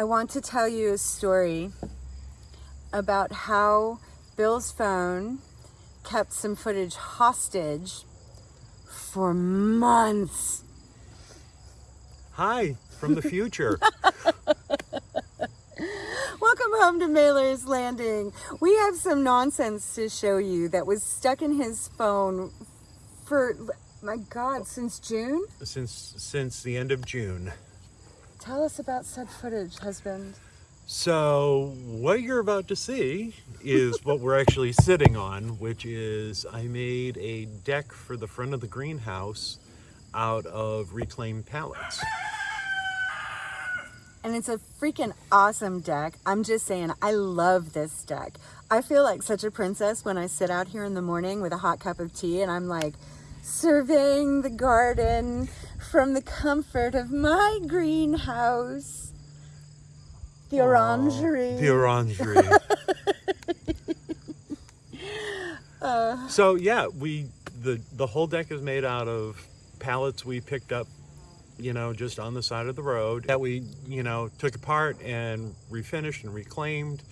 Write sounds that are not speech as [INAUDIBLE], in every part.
I want to tell you a story about how Bill's phone kept some footage hostage for months. Hi, from the future. [LAUGHS] Welcome home to Mailer's Landing. We have some nonsense to show you that was stuck in his phone for, my God, since June? since since the end of June. Tell us about said footage, husband. So what you're about to see is what we're actually sitting on, which is I made a deck for the front of the greenhouse out of reclaimed pallets. And it's a freaking awesome deck. I'm just saying, I love this deck. I feel like such a princess when I sit out here in the morning with a hot cup of tea and I'm like surveying the garden from the comfort of my greenhouse. The orangery. The orangery. Uh. [LAUGHS] [LAUGHS] so yeah, we the the whole deck is made out of pallets we picked up, you know, just on the side of the road that we you know took apart and refinished and reclaimed.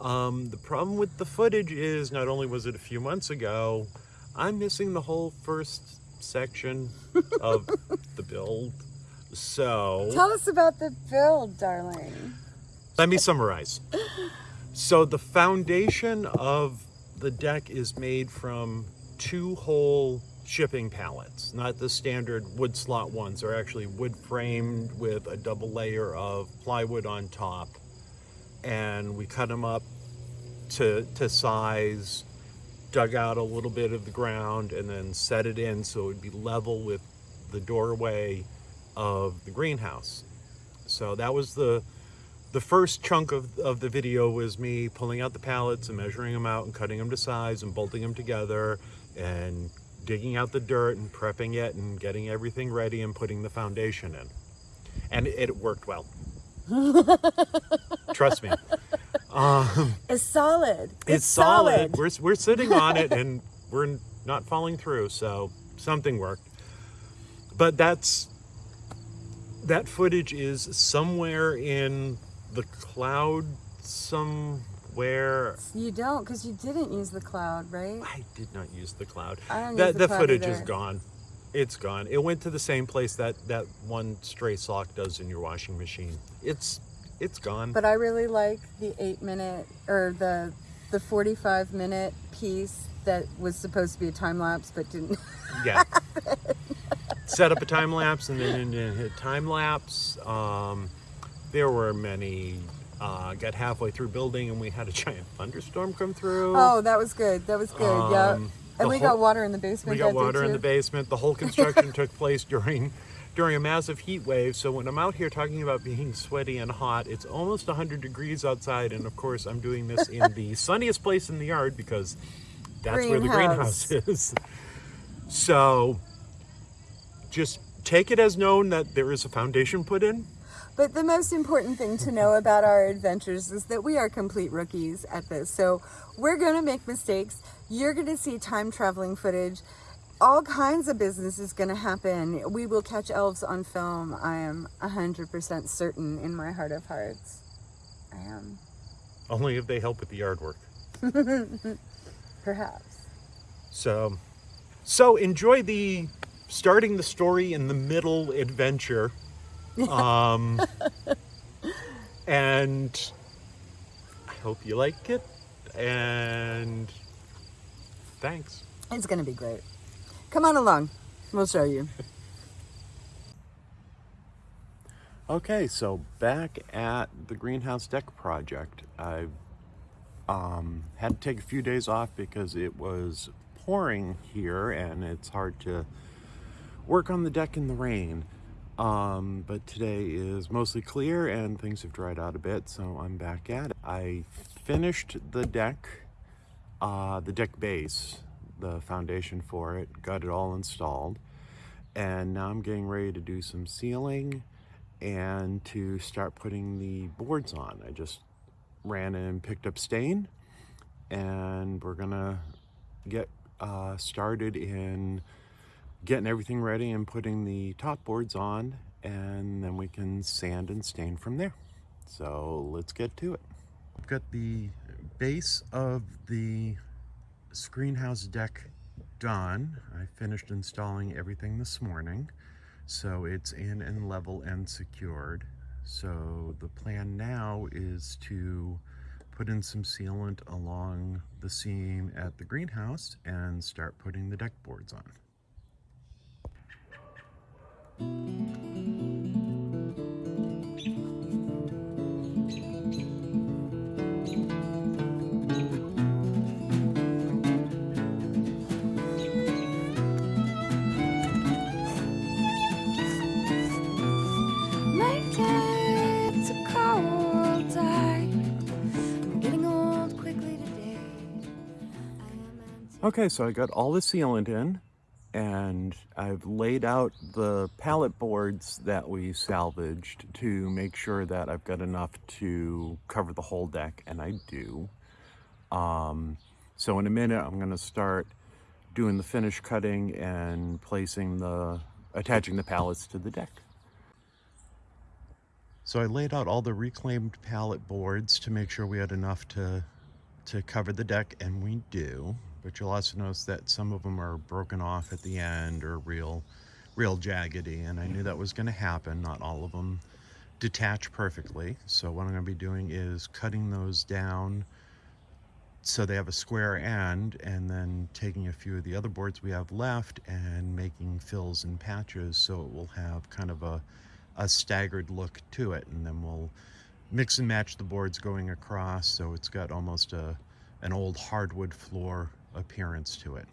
Um, the problem with the footage is not only was it a few months ago, I'm missing the whole first section of the build. So Tell us about the build, darling. let me summarize. So the foundation of the deck is made from two whole shipping pallets, not the standard wood slot ones. They're actually wood framed with a double layer of plywood on top. And we cut them up to, to size, dug out a little bit of the ground and then set it in so it would be level with the doorway of the greenhouse. So that was the the first chunk of, of the video was me pulling out the pallets and measuring them out and cutting them to size and bolting them together and digging out the dirt and prepping it and getting everything ready and putting the foundation in. And it, it worked well. [LAUGHS] Trust me. Um, It's solid. it's, solid. We're, we're sitting on it and we're not falling through, so something worked. But that's that footage is somewhere in the cloud somewhere. You don't, because you didn't use the cloud, right? I did not use the cloud. That the the cloud footage is gone. It's gone. It went to the same place that that one stray sock does in your washing machine. It's it's gone. But I really like the eight minute or the the 45 minute piece that was supposed to be a time lapse but didn't. yeah. [LAUGHS] Set up a time lapse and then hit time lapse. Um, there were many. Uh, got halfway through building and we had a [LAUGHS] giant thunderstorm come through. Oh, that was good. That was good. yeah. Um, And we whole- got water in the basement. We got water in the basement. The whole construction [LAUGHS] took place during during a massive heat wave. So when I'm out here talking about being sweaty and hot, it's almost 100 degrees outside. And of course, I'm doing this in the [LAUGHS] sunniest place in the yard because that's where the Greenhouse. greenhouse is. So just take it as known that there is a foundation put in. But the most important thing to know about our adventures is that we are complete rookies at this. So we're going to make mistakes. You're going to see time traveling footage. All kinds of business is going to happen. We will catch elves on film. I am 100% certain in my heart of hearts. I am. Only if they help with the yard work. [LAUGHS] Perhaps. So, so enjoy the starting the story in the middle adventure. [LAUGHS] Um, and I hope you like it. And thanks. It's going to be great. Come on along. We'll show you. [LAUGHS] Okay, so back at the greenhouse deck project, I um, had to take a few days off because it was pouring here and it's hard to work on the deck in the rain. Um, but today is mostly clear and things have dried out a bit, so I'm back at it. I finished the deck, uh, the deck base, the foundation for it, got it all installed, and now I'm getting ready to do some sealing and to start putting the boards on. I just ran and picked up stain and we're gonna get uh, started in getting everything ready and putting the top boards on and then we can sand and stain from there. So let's get to it. I've got the base of the screen house deck done. I finished installing everything this morning. So it's in and level and secured. So the plan now is to put in some sealant along the seam at the greenhouse and start putting the deck boards on. Okay, so I got all the sealant in and I've laid out the pallet boards that we salvaged to make sure that I've got enough to cover the whole deck, and I do. Um, so in a minute, I'm gonna start doing the finish cutting and placing the, attaching the pallets to the deck. So I laid out all the reclaimed pallet boards to make sure we had enough to to cover the deck, and we do. But you'll also notice that some of them are broken off at the end or real, real jaggedy, and I knew that was going to happen. Not all of them detach perfectly. So what I'm going to be doing is cutting those down so they have a square end, and then taking a few of the other boards we have left and making fills and patches so it will have kind of a a staggered look to it, and then we'll mix and match the boards going across so it's got almost a an old hardwood floor appearance to it.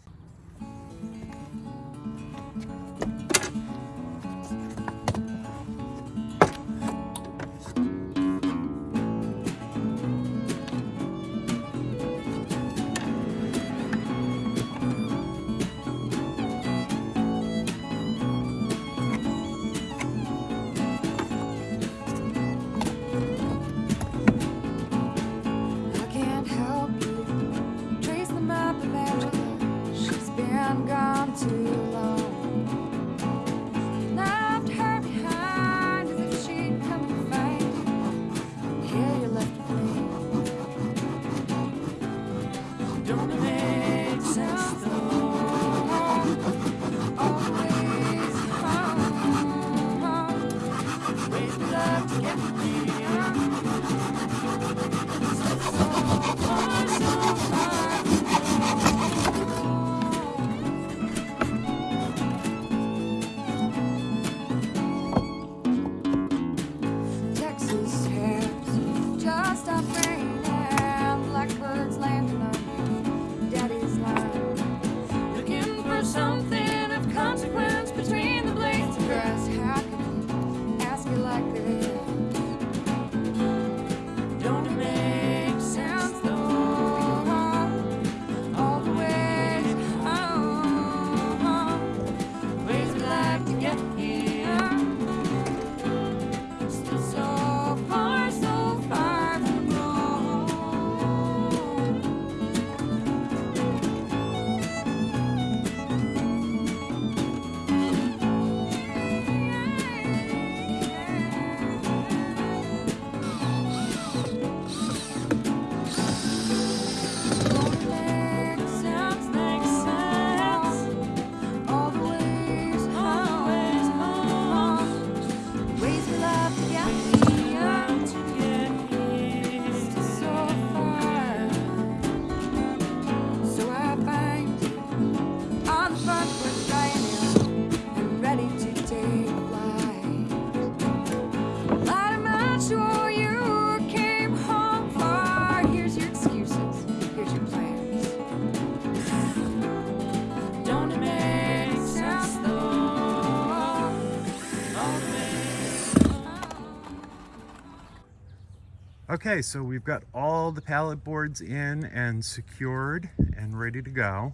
Okay, so we've got all the pallet boards in and secured and ready to go.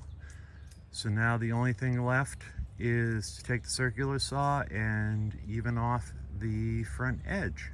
So now the only thing left is to take the circular saw and even off the front edge.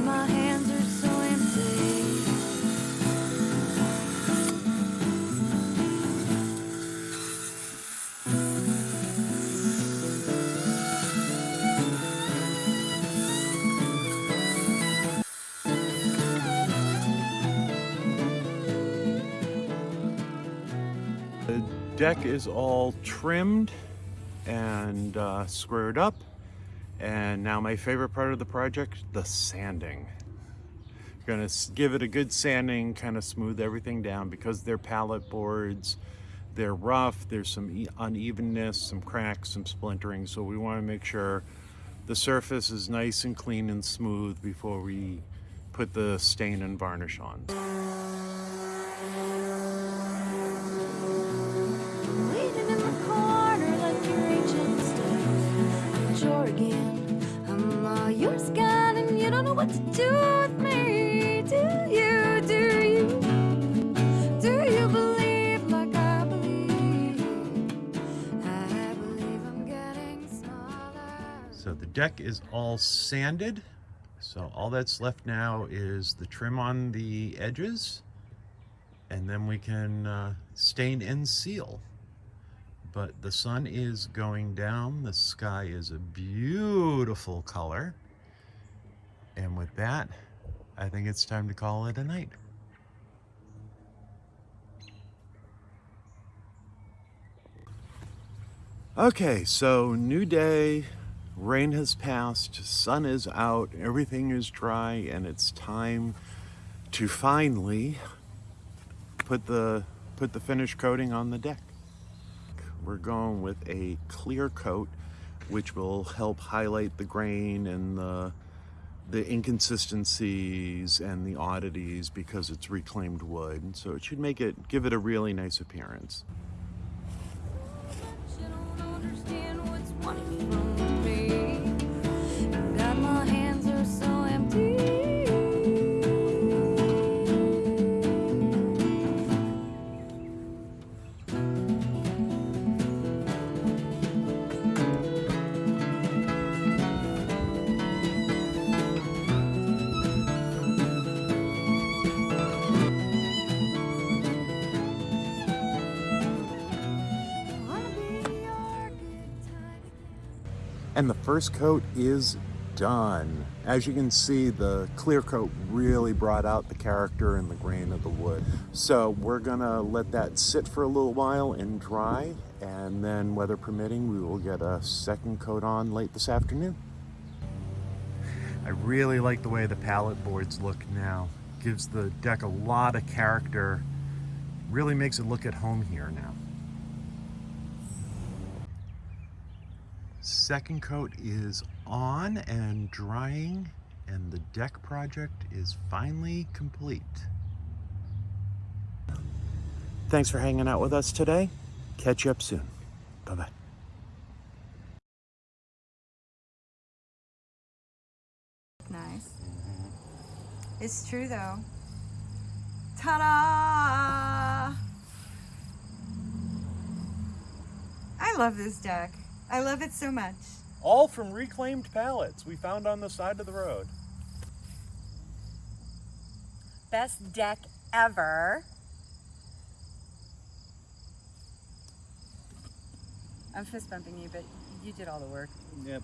my hands are so The deck is all trimmed and uh, squared up. And now my favorite part of the project, the sanding. Gonna give it a good sanding, kind of smooth everything down because they're pallet boards. They're rough, there's some unevenness, some cracks, some splintering. So we wanna make sure the surface is nice and clean and smooth before we put the stain and varnish on. Again. I'm all yours and you don't know what to do with me. Do you? Do you? Do you believe like I believe? I believe I'm getting smaller. So the deck is all sanded. So all that's left now is the trim on the edges and then we can uh, stain and seal. But the sun is going down. The sky is a beautiful color. And with that, I think it's time to call it a night. Okay, so new day, rain has passed, sun is out, everything is dry, and it's time to finally put the put the finish coating on the deck. We're going with a clear coat, which will help highlight the grain and the the inconsistencies and the oddities because it's reclaimed wood. So it should make it give it a really nice appearance. And the first coat is done. As you can see, the clear coat really brought out the character and the grain of the wood. So we're gonna let that sit for a little while and dry, and then weather permitting, we will get a second coat on late this afternoon. I really like the way the pallet boards look now. Gives the deck a lot of character. Really makes it look at home here now. Second coat is on and drying, and the deck project is finally complete. Thanks for hanging out with us today. Catch you up soon. Bye bye. Nice. It's true though. Ta-da! I love this deck. I love it so much. All from reclaimed pallets we found on the side of the road. Best deck ever. I'm fist bumping you, but you did all the work. Yep.